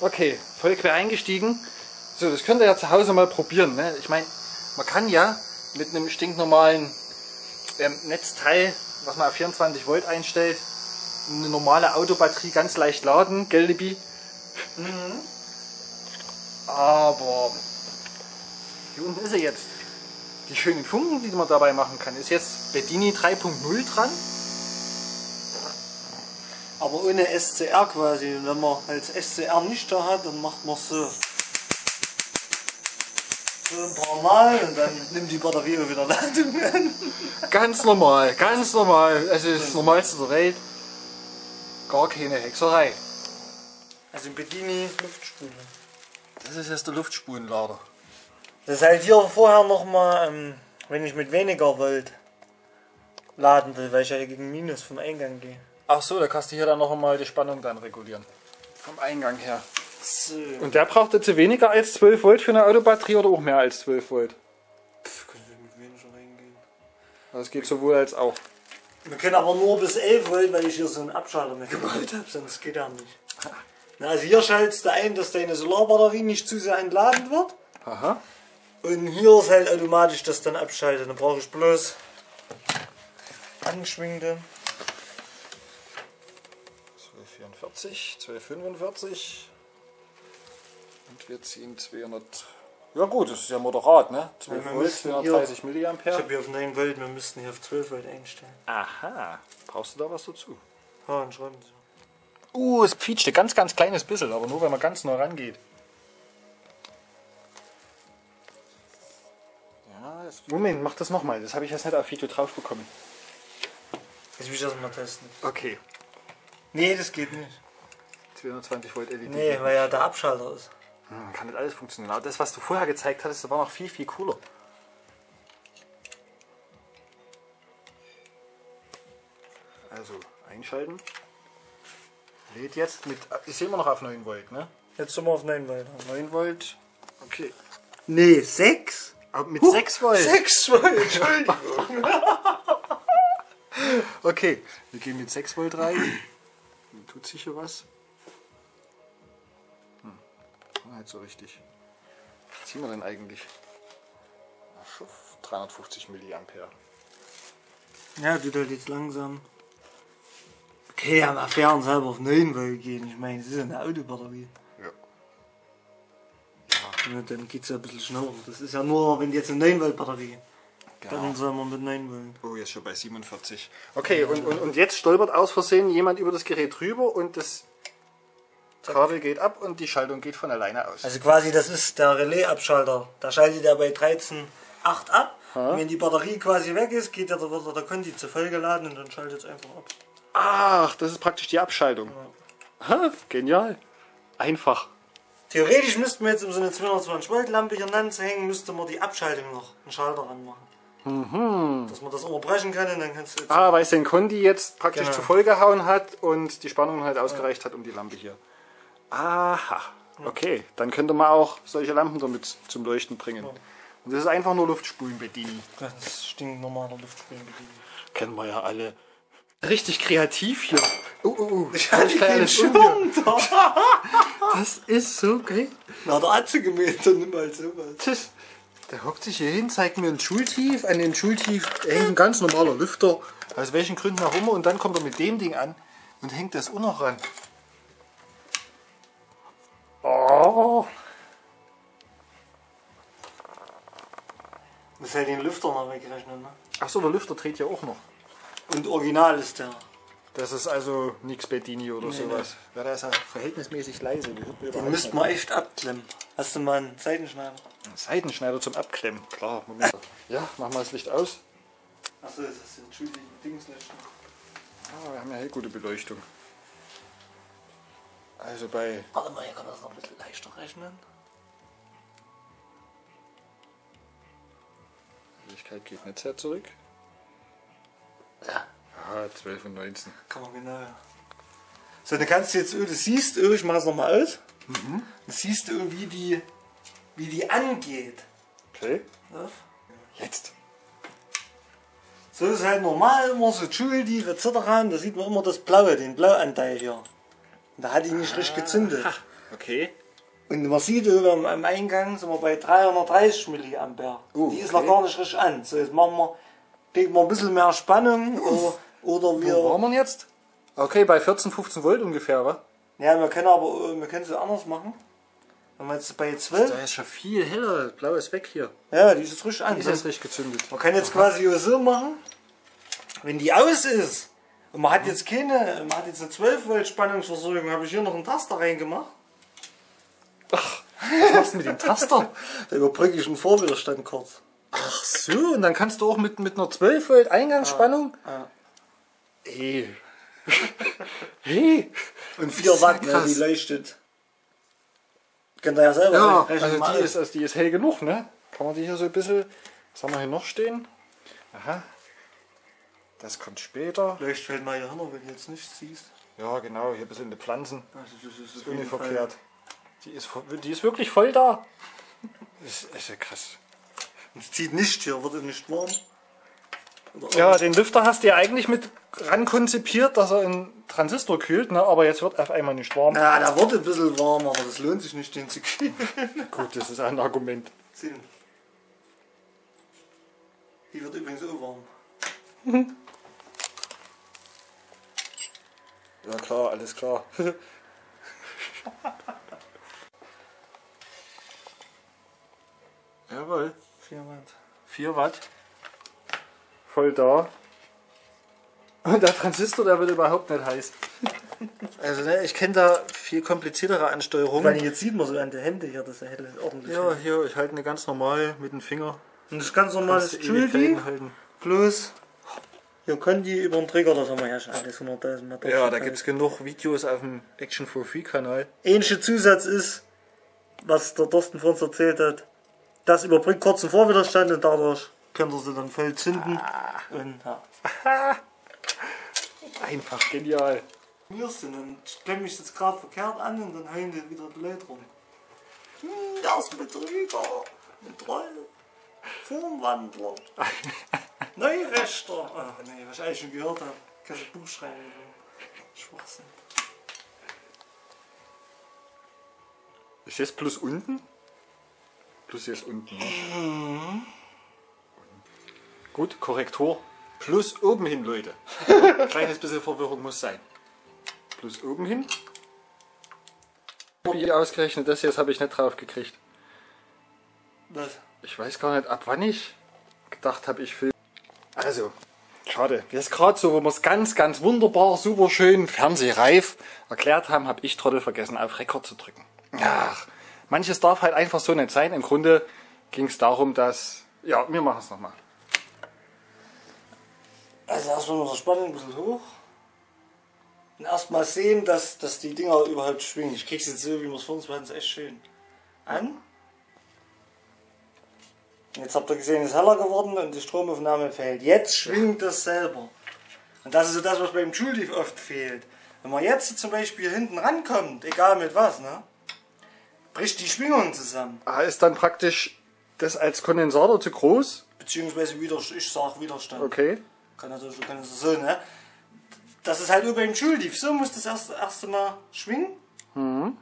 Okay, voll quer eingestiegen. So, das könnt ihr ja zu Hause mal probieren. Ne? Ich meine, man kann ja mit einem stinknormalen ähm, Netzteil, was man auf 24 Volt einstellt, eine normale Autobatterie ganz leicht laden, gell, Libby? Mhm. Aber hier unten ist er jetzt. Die schönen Funken, die man dabei machen kann, ist jetzt Bedini 3.0 dran. Aber ohne SCR quasi. Und wenn man als SCR nicht da hat, dann macht man so. So ein paar Mal und dann nimmt die Batterie auch wieder Ladung an. Ganz normal, ganz normal. Es ist das Normalste der Welt. Gar keine Hexerei. Also ein Bedini Luftspule. Das ist jetzt der Luftspulenlader. Das ist halt hier vorher nochmal, ähm, wenn ich mit weniger Volt laden will, weil ich ja gegen Minus vom Eingang gehe. Ach so, da kannst du hier dann noch einmal die Spannung dann regulieren. Vom Eingang her. So. Und der braucht jetzt weniger als 12 Volt für eine Autobatterie oder auch mehr als 12 Volt? Pff, können wir mit weniger reingehen. Das geht sowohl als auch. Wir können aber nur bis 11 Volt, weil ich hier so einen Abschalter mehr gebaut habe, sonst geht er nicht. Na, also hier schaltest du ein, dass deine Solarbatterie nicht zu sehr entladen wird. Aha. Und hier ist halt automatisch das dann abschaltet. Dann brauche ich bloß angeschwingte. 1244, 1245. Und wir ziehen 200. Ja gut, das ist ja moderat, ne? 12 Ja, wir Volt, müssen 230 Ich habe hier auf 9 Volt, wir müssten hier auf 12 Volt einstellen. Aha. Brauchst du da was dazu? Ja, und schreiben Sie. Uh, es quietscht ein ganz, ganz kleines bisschen, aber nur wenn man ganz nah rangeht. Ja, Moment, mach das nochmal. Das habe ich jetzt nicht auf Video drauf bekommen. Jetzt will ich das mal testen. Okay. Nee, das geht nicht. 220 Volt LED. Nee, weil ja der Abschalter ist. Hm, kann nicht alles funktionieren. Aber das, was du vorher gezeigt hattest, das war noch viel, viel cooler. Also, einschalten. Lädt jetzt mit. Ich sehe immer noch auf 9 Volt, ne? Jetzt sind wir auf 9 Volt. 9 Volt. Okay. Nee, 6? Aber mit 6 Volt. 6 Volt, Entschuldigung. Okay, wir gehen mit 6 Volt rein. Tut sicher was. Hm. Nicht so richtig. Was ziehen wir denn eigentlich? Ach, schon 350 Milliampere. Ja, tut halt jetzt langsam. Okay, ja, fair und selber auf 9 Volt gehen. Ich meine, das ist eine Autobatterie. Ja. Ja, dann geht es ja ein bisschen schneller. Das ist ja nur, wenn jetzt eine 9 Volt Batterie. Genau. Dann soll man mit 9 Volt. Oh, jetzt schon bei 47. Okay, und, und, und jetzt stolpert aus Versehen jemand über das Gerät drüber und das Kabel geht ab und die Schaltung geht von alleine aus. Also quasi, das ist der Relais-Abschalter. Da schaltet er bei 13.8 ab. Und wenn die Batterie quasi weg ist, geht der, da wird der Conti zu voll geladen und dann schaltet es einfach ab. Ach, das ist praktisch die Abschaltung. Ha, genial. Einfach. Theoretisch müssten wir jetzt um so eine 220 Volt Lampe hier hängen, müsste man die Abschaltung noch einen Schalter ranmachen. Dass man das unterbrechen kann und dann kannst du jetzt Ah, weil es den Conti jetzt praktisch Genau. zu voll gehauen hat und die Spannung halt ausgereicht hat um die Lampe hier. Aha. Okay, dann könnte man auch solche Lampen damit zum Leuchten bringen. Und das ist einfach nur Luftspulenbedienen. ganz stinknormaler Luftspülbedienung. Kennen wir ja alle. Richtig kreativ hier. Uh, uh, uh. Ich hatte keinen Schirm. Da. Das ist so geil. Na, der Atze gemäht und nimm halt sowas. Tschüss. Der hockt sich hier hin, zeigt mir ein Schultief. An den Schultief hängt ein ganz normaler Lüfter. Aus welchen Gründen auch immer. Und dann kommt er mit dem Ding an und hängt das auch noch ran. Oh. Muss halt den Lüfter noch wegrechnen, ne? Achso, der Lüfter dreht ja auch noch. Und original ist der. Das ist also nix Bedini oder sowas. Ja, der ist ja verhältnismäßig leise. Den müsste man echt abklemmen. Hast du mal einen Seitenschneider? Seitenschneider zum Abklemmen. Klar, Moment. Ja, machen wir das Licht aus. Achso, das ist entschuldigung, Dingslöschen. Ah, wir haben ja hier gute Beleuchtung. Also bei Warte mal, hier kann man das noch ein bisschen leichter rechnen. Helligkeit geht nicht sehr zurück. Ja, Ah, 12 und 19. kann man genau. ja. So, dann kannst du jetzt, du siehst, oh, ich mach es nochmal aus. Dann siehst du, wie die, wie die angeht. Okay. Ne? Jetzt. So ist halt normal immer so Schuldief etc. Da sieht man immer das Blaue, den Blauanteil hier. Und da hat die nicht richtig gezündet. Okay. Und man sieht am, am Eingang sind wir bei 330 Milliampere. Oh, die ist okay. noch gar nicht richtig an. So, jetzt machen wir, kriegen wir ein bisschen mehr Spannung oder, oder wir. Wo waren wir jetzt? Okay, bei 14, 15 Volt ungefähr, wa? Ja, wir können aber wir können es anders machen. Wenn wir jetzt bei 12. Da ist schon viel heller. Blau ist weg hier. Ja, die ist jetzt richtig an. Ist jetzt richtig gezündet. Man kann jetzt quasi so machen, wenn die aus ist und man hat jetzt keine, man hat jetzt eine 12 Volt Spannungsversorgung, habe ich hier noch einen Taster reingemacht. Was machst du mit dem Taster? Da überbrücke ich einen Vorwiderstand kurz. Ach so, und dann kannst du auch mit, mit einer 12 Volt Eingangsspannung. Ja. Hey. hey. Und 4 Watt, ne, die leuchtet. Könnt ihr ja selber Ja, also die ist, also die ist hell genug, ne? Kann man die hier so ein bisschen. Was haben wir hier noch stehen? Aha. Das kommt später. Leuchtet halt mal hier hin, wenn du jetzt nichts siehst. Ja, genau, hier ein bisschen die Pflanzen. Also das ist Ist nicht verkehrt. Die ist, die ist wirklich voll da. Das ist, ist ja krass. Es zieht nicht hier, wird nicht warm. Ja, den Lüfter hast du ja eigentlich mit ran konzipiert, dass er einen Transistor kühlt, ne? aber jetzt wird auf einmal nicht warm. Ja, da wird ein bisschen warm, aber das lohnt sich nicht, den zu kühlen. Gut, das ist ein Argument. Sehen. Die wird übrigens auch warm. Ja klar, alles klar. Jawohl. 4 Watt. 4 Watt. Voll da. Und der Transistor, der wird überhaupt nicht heiß. Also ne, ich kenne da viel kompliziertere Ansteuerungen. allem jetzt sieht man so an der Hände hier, dass er hell ordentlich Ja, hier, ich halte eine ganz normal mit dem Finger. Und das ist ganz normales Judy plus hier Conti über den Trigger, das haben wir ja schon alles 100.000 Mal Ja, da gibt es genug Videos auf dem Action for Free Kanal. Ähnlicher Zusatz ist, was der Thorsten vor uns erzählt hat, das überbrückt kurzen Vorwiderstand und dadurch könnt ihr sie dann voll zünden. Ah. Und ja. Einfach genial. Und ich klemme mich jetzt gerade verkehrt an und dann heulen die wieder die Leute rum. Hm, der ist Betrüger, ein Troll, Formwandler, Neurechter. Ach nee, was ich eigentlich schon gehört habe. Kannst du Buch schreiben. Schwachsinn. Ist jetzt plus unten? Plus ist unten. Ne? Gut, Korrektur. Plus oben hin, Leute. Kleines bisschen Verwirrung muss sein. Plus oben hin. Wie ausgerechnet das jetzt habe ich nicht drauf gekriegt. Was? Ich weiß gar nicht, ab wann ich gedacht habe, ich film. Also, schade. Jetzt gerade so, wo wir es ganz, ganz wunderbar, super schön, fernsehreif erklärt haben, habe ich Trottel vergessen, auf Rekord zu drücken. Ach, manches darf halt einfach so nicht sein. Im Grunde ging es darum, dass. Ja, wir machen es nochmal. Also erstmal die Spannung ein bisschen hoch. Und erstmal sehen, dass, dass die Dinger überhaupt schwingen. Ich krieg's jetzt so, wie wir es vor uns ist echt schön. An. Jetzt habt ihr gesehen, es ist heller geworden und die Stromaufnahme fehlt. Jetzt schwingt das selber. Und das ist so das, was beim Schuldief oft fehlt. Wenn man jetzt zum Beispiel hinten rankommt, egal mit was, ne, bricht die Schwingung zusammen. Ah, ist dann praktisch das als Kondensator zu groß? Beziehungsweise wieder, ich sag Widerstand. Okay. Kann natürlich so, kann so, ne? Das ist halt über dem Schuldief. So muss das erste, erste Mal schwingen. Mhm.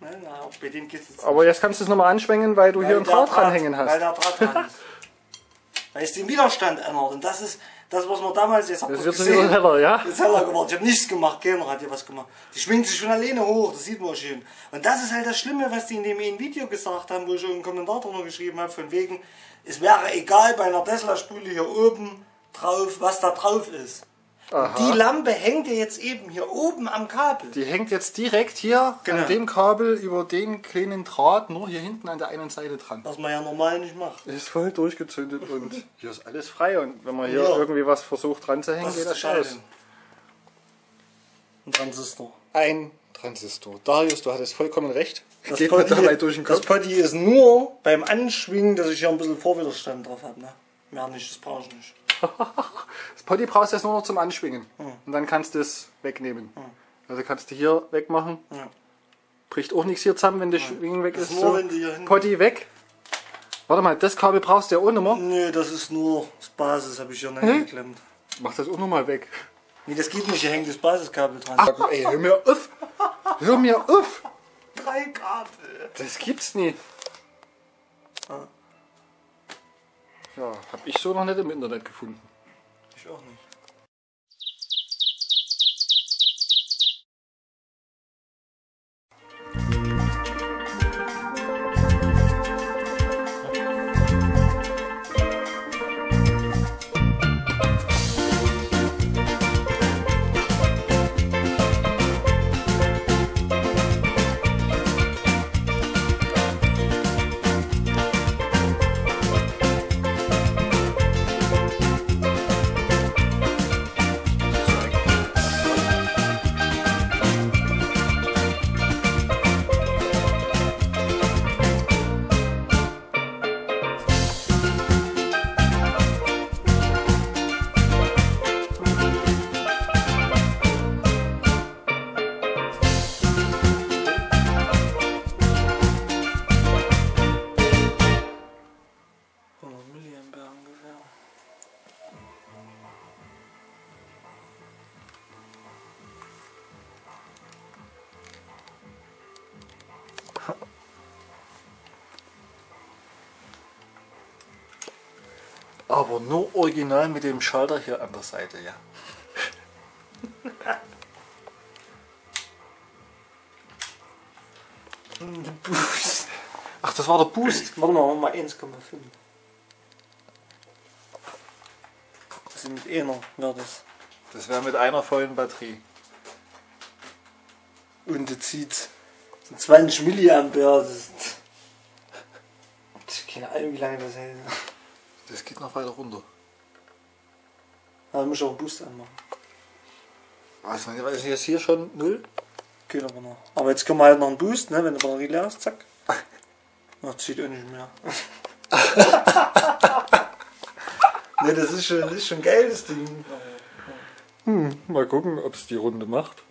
Ne, na, auch bei dem geht's jetzt Aber jetzt kannst du es nochmal anschwenken, weil du weil hier einen der Draht dranhängen Weil hast. der Draht dran ist. weil es den Widerstand ändert. Und das ist das, was wir damals jetzt habt Das ihr gesehen. wieder heller, ja? Ist heller geworden. Ich habe nichts gemacht, keiner hat hier was gemacht. Die schwingt sich schon alleine hoch, das sieht man schön. Und das ist halt das Schlimme, was die in dem Video gesagt haben, wo ich schon einen Kommentar drunter geschrieben habe, von wegen, es wäre egal bei einer Tesla-Spule hier oben drauf, was da drauf ist. Die Lampe hängt ja jetzt eben hier oben am Kabel. Die hängt jetzt direkt hier Genau. an dem Kabel über den kleinen Draht nur hier hinten an der einen Seite dran. Was man ja normal nicht macht. Ist voll durchgezündet und hier ist alles frei. Und wenn man hier Ja. irgendwie was versucht dran zu hängen, Was geht das das aus. Ein Transistor. Ein Transistor. Darius, du hattest vollkommen recht. Das geht mir Potty, dabei durch den das Kopf. Potty ist nur beim Anschwingen, dass ich hier ein bisschen Vorwiderstand drauf habe. Ne? Mehr nicht, das brauche ich nicht. Das Potty brauchst du jetzt nur noch zum Anschwingen. Und dann kannst du es wegnehmen. Also kannst du hier wegmachen. Ja. Bricht auch nichts hier zusammen, wenn das Schwingen weg Das ist. ist nur, So. wenn du hier hinten- Potty weg. Warte mal, das Kabel brauchst du ja auch nicht mehr. Nee, das ist nur das Basis, habe ich hier reingeklemmt. Mach das auch nochmal weg. Nee, das geht nicht, hier hängt das Basiskabel dran. Ach, ey, hör mir auf! Hör mir auf! drei Kabel. Das gibt's nicht. Ah. Ja, hab ich so noch nicht im Internet gefunden. Ich auch nicht. Aber nur original mit dem Schalter hier an der Seite, ja. Boost. Ach, das war der Boost. Warte mal, machen wir mal 1,5. Also mit einer wäre das. Das wäre mit einer vollen Batterie. Und das zieht so 20 Milliampere. Das ist. Keine Ahnung, wie lange das hält. Das geht noch weiter runter. Da muss ich auch einen Boost anmachen. Also, ist jetzt hier schon null? Geht aber noch. Aber jetzt können wir halt noch einen Boost, ne? wenn die Batterie leer ist, zack. Ach, zieht auch nicht mehr. ne, das ist schon, das ist schon geil, das Ding. Hm, mal gucken, ob es die Runde macht.